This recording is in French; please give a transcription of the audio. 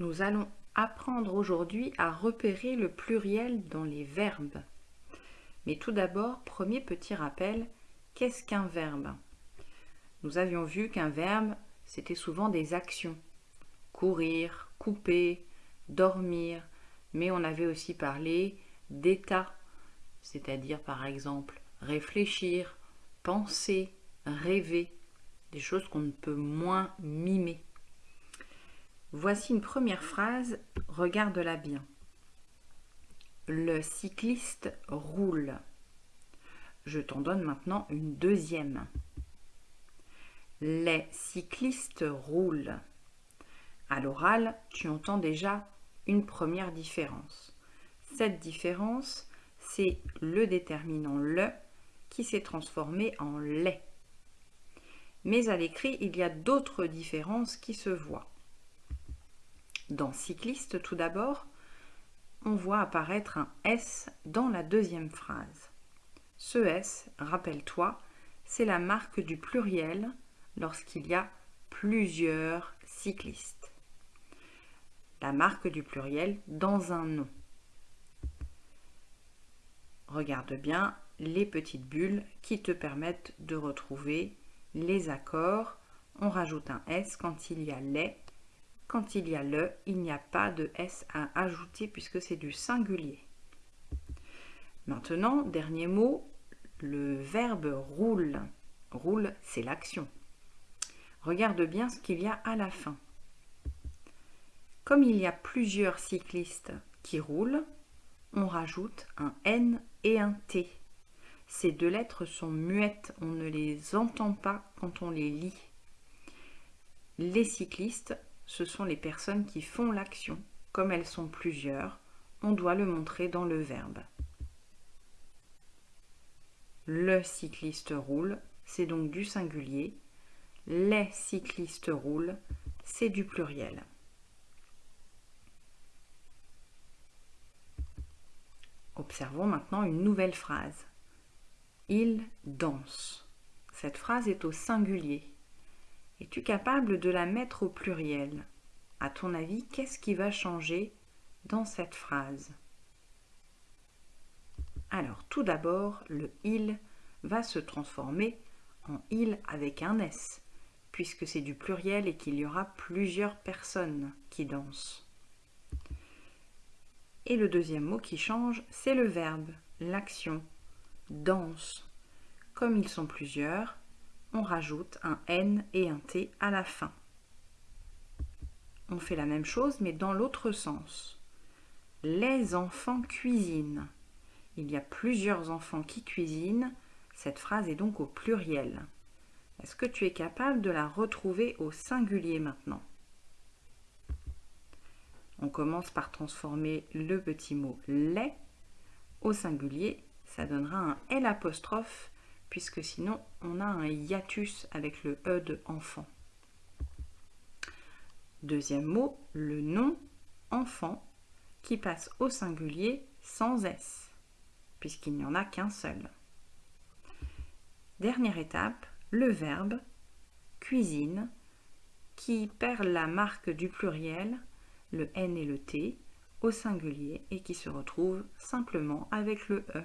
Nous allons apprendre aujourd'hui à repérer le pluriel dans les verbes. Mais tout d'abord, premier petit rappel, qu'est-ce qu'un verbe? Nous avions vu qu'un verbe, c'était souvent des actions. Courir, couper, dormir, mais on avait aussi parlé d'état, c'est-à-dire par exemple réfléchir, penser, rêver, des choses qu'on ne peut moins mimer. Voici une première phrase, regarde-la bien. Le cycliste roule. Je t'en donne maintenant une deuxième. Les cyclistes roulent. À l'oral, tu entends déjà une première différence. Cette différence, c'est le déterminant le qui s'est transformé en les. Mais à l'écrit, il y a d'autres différences qui se voient. Dans cycliste, tout d'abord, on voit apparaître un S dans la deuxième phrase. Ce S, rappelle-toi, c'est la marque du pluriel lorsqu'il y a plusieurs cyclistes. La marque du pluriel dans un nom. Regarde bien les petites bulles qui te permettent de retrouver les accords. On rajoute un S quand il y a les. Quand il y a le, il n'y a pas de S à ajouter puisque c'est du singulier. Maintenant, dernier mot, le verbe roule. Roule, c'est l'action. Regarde bien ce qu'il y a à la fin. Comme il y a plusieurs cyclistes qui roulent, on rajoute un N et un T. Ces deux lettres sont muettes, on ne les entend pas quand on les lit. Les cyclistes, ce sont les personnes qui font l'action. Comme elles sont plusieurs, on doit le montrer dans le verbe. Le cycliste roule, c'est donc du singulier. Les cyclistes roulent, c'est du pluriel. Observons maintenant une nouvelle phrase. Il danse. Cette phrase est au singulier. Es-tu capable de la mettre au pluriel? À ton avis, qu'est-ce qui va changer dans cette phrase? Alors, tout d'abord, le il va se transformer en il avec un S, puisque c'est du pluriel et qu'il y aura plusieurs personnes qui dansent. Et le deuxième mot qui change, c'est le verbe, l'action, danse. Comme ils sont plusieurs, on rajoute un N et un T à la fin. On fait la même chose, mais dans l'autre sens. Les enfants cuisinent. Il y a plusieurs enfants qui cuisinent. Cette phrase est donc au pluriel. Est-ce que tu es capable de la retrouver au singulier maintenant? On commence par transformer le petit mot les au singulier. Ça donnera un L puisque sinon on a un hiatus avec le E de enfant. Deuxième mot, le nom enfant qui passe au singulier sans S puisqu'il n'y en a qu'un seul. Dernière étape, le verbe cuisine qui perd la marque du pluriel, le N et le T, au singulier et qui se retrouve simplement avec le E.